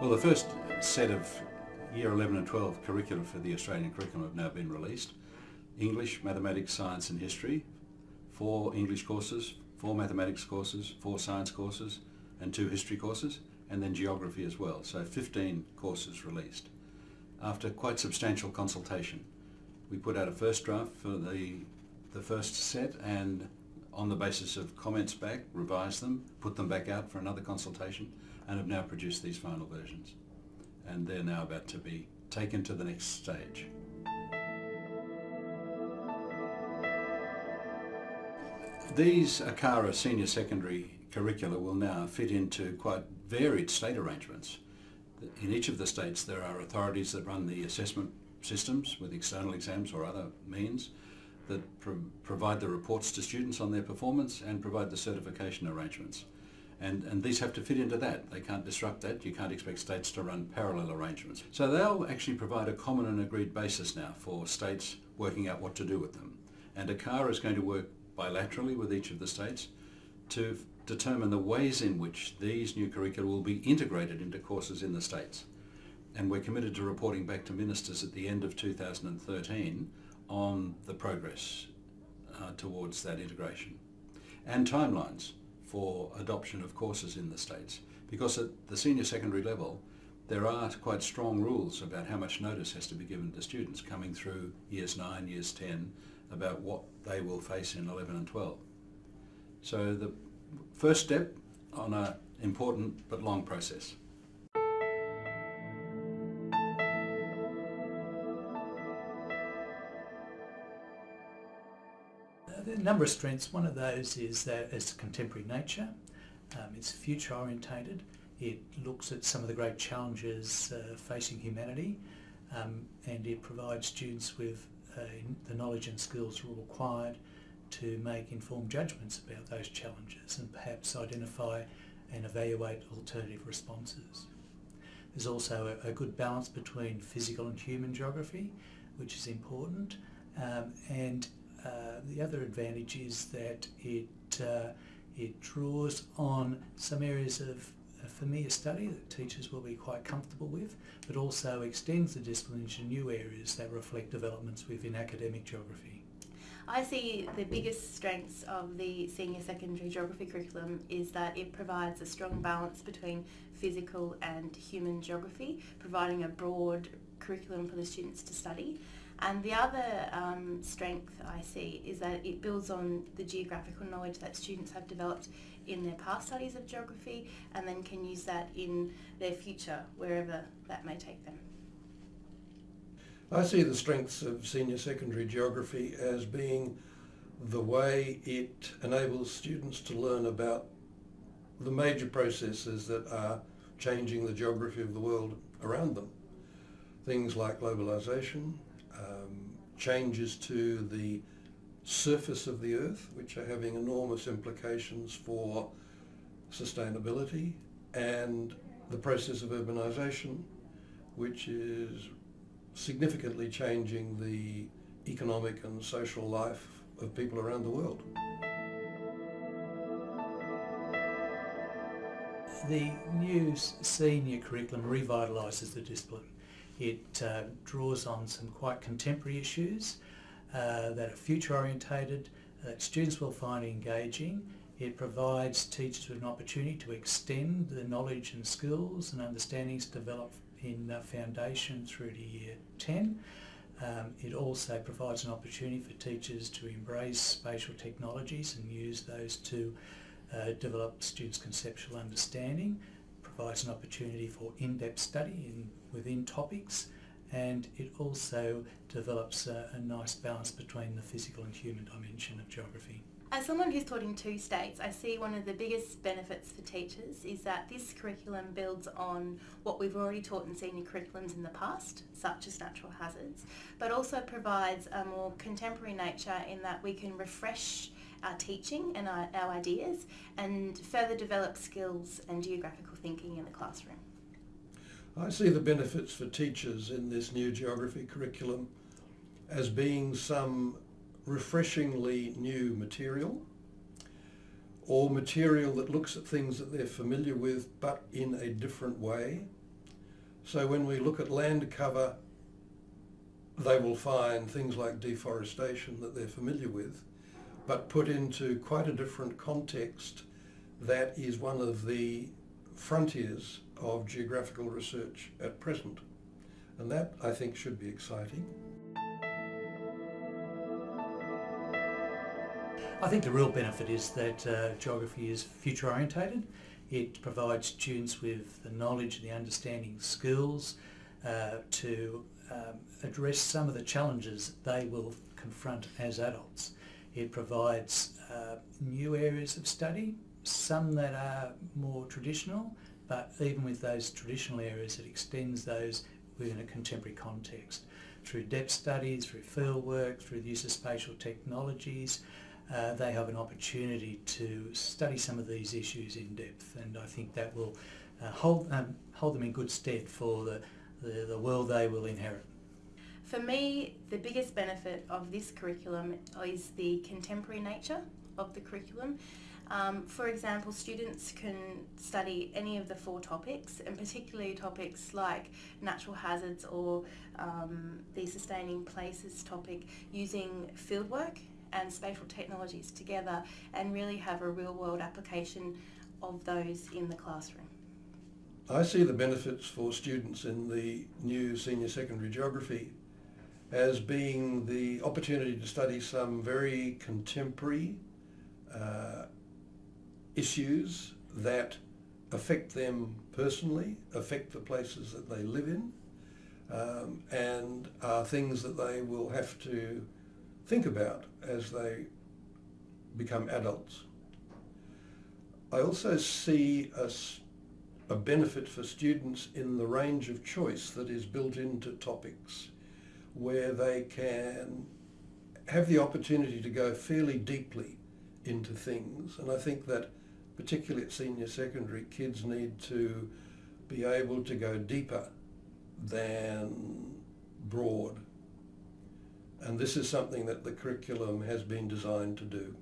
Well, the first set of Year 11 and 12 curricula for the Australian curriculum have now been released. English, Mathematics, Science and History, four English courses, four Mathematics courses, four Science courses and two History courses, and then Geography as well. So 15 courses released. After quite substantial consultation, we put out a first draft for the, the first set and on the basis of comments back, revised them, put them back out for another consultation, and have now produced these final versions. And they're now about to be taken to the next stage. These ACARA senior secondary curricula will now fit into quite varied state arrangements. In each of the states there are authorities that run the assessment systems with external exams or other means that pro provide the reports to students on their performance and provide the certification arrangements. And, and these have to fit into that. They can't disrupt that. You can't expect states to run parallel arrangements. So they'll actually provide a common and agreed basis now for states working out what to do with them. And ACARA is going to work bilaterally with each of the states to determine the ways in which these new curricula will be integrated into courses in the states. And we're committed to reporting back to ministers at the end of 2013 on the progress uh, towards that integration and timelines for adoption of courses in the States because at the senior secondary level there are quite strong rules about how much notice has to be given to students coming through years 9, years 10 about what they will face in 11 and 12. So the first step on an important but long process. A number of strengths. One of those is that it's contemporary nature. Um, it's future orientated. It looks at some of the great challenges uh, facing humanity um, and it provides students with uh, the knowledge and skills required to make informed judgments about those challenges and perhaps identify and evaluate alternative responses. There's also a, a good balance between physical and human geography, which is important, um, and uh, the other advantage is that it uh, it draws on some areas of familiar study that teachers will be quite comfortable with, but also extends the discipline into new areas that reflect developments within academic geography. I see the biggest strengths of the senior secondary geography curriculum is that it provides a strong balance between physical and human geography, providing a broad curriculum for the students to study. And the other um, strength I see is that it builds on the geographical knowledge that students have developed in their past studies of geography and then can use that in their future, wherever that may take them. I see the strengths of senior secondary geography as being the way it enables students to learn about the major processes that are changing the geography of the world around them. Things like globalisation, um, changes to the surface of the earth which are having enormous implications for sustainability and the process of urbanisation which is significantly changing the economic and social life of people around the world. The new senior curriculum revitalises the discipline. It uh, draws on some quite contemporary issues uh, that are future orientated, that students will find engaging. It provides teachers with an opportunity to extend the knowledge and skills and understandings developed in foundation through to year 10. Um, it also provides an opportunity for teachers to embrace spatial technologies and use those to uh, develop students' conceptual understanding provides an opportunity for in-depth study in, within topics and it also develops a, a nice balance between the physical and human dimension of geography. As someone who's taught in two states, I see one of the biggest benefits for teachers is that this curriculum builds on what we've already taught in senior curriculums in the past, such as natural hazards, but also provides a more contemporary nature in that we can refresh our teaching and our, our ideas and further develop skills and geographical thinking in the classroom. I see the benefits for teachers in this new geography curriculum as being some refreshingly new material or material that looks at things that they're familiar with but in a different way So when we look at land cover, they will find things like deforestation that they're familiar with, but put into quite a different context that is one of the frontiers of geographical research at present. And that, I think, should be exciting. I think the real benefit is that uh, geography is future orientated. It provides students with the knowledge, and the understanding skills uh, to um, address some of the challenges they will confront as adults. It provides uh, new areas of study, some that are more traditional, but even with those traditional areas, it extends those within a contemporary context. Through depth studies, through field work, through the use of spatial technologies, uh, they have an opportunity to study some of these issues in depth and I think that will uh, hold, um, hold them in good stead for the, the, the world they will inherit. For me, the biggest benefit of this curriculum is the contemporary nature of the curriculum. Um, for example, students can study any of the four topics, and particularly topics like natural hazards or um, the sustaining places topic, using fieldwork and spatial technologies together and really have a real world application of those in the classroom. I see the benefits for students in the new senior secondary geography as being the opportunity to study some very contemporary uh, issues that affect them personally, affect the places that they live in, um, and are things that they will have to think about as they become adults. I also see a, a benefit for students in the range of choice that is built into topics where they can have the opportunity to go fairly deeply into things and I think that particularly at senior secondary kids need to be able to go deeper than broad and this is something that the curriculum has been designed to do.